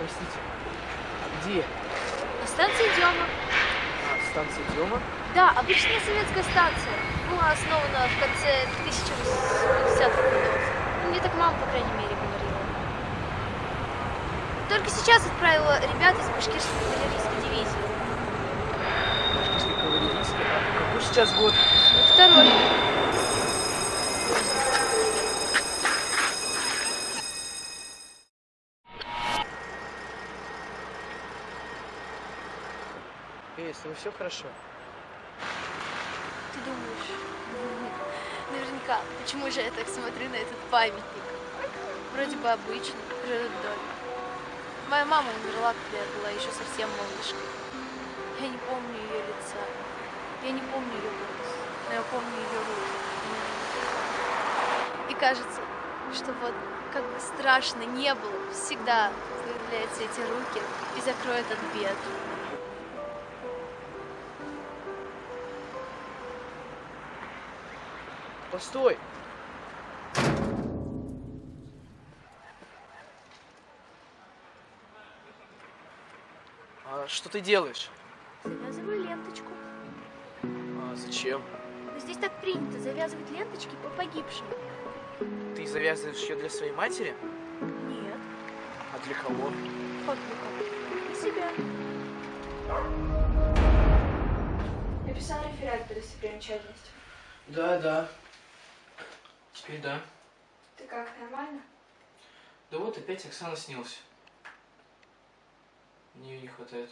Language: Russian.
простите. А где? На станции Дема. А, станция Дема? Да, обычная советская станция. Была основана в конце 1850-х годов. Ну, мне так мама, по крайней мере, говорила. Только сейчас отправила ребят из башкирской кавалерийской дивизии. Башкирской кавалерийской? А какой сейчас год? Второй. Эй, с тобой все хорошо? Ты думаешь? Наверняка. Почему же я так смотрю на этот памятник? Вроде бы обычный, родной. Моя мама умерла, когда я была еще совсем малышкой. Я не помню ее лица. Я не помню ее голос. Но я помню ее руки. И кажется, что вот как бы страшно не было, всегда появляются эти руки и закроют от бед. Постой! А что ты делаешь? Завязываю ленточку. А зачем? Здесь так принято завязывать ленточки по погибшим. Ты завязываешь ее для своей матери? Нет, А для кого? как для кого? Для себя. Написал реферат по достопримечательностям. Да, да. Теперь да. Ты как, нормально? Да вот опять Оксана снился. Мне не хватает.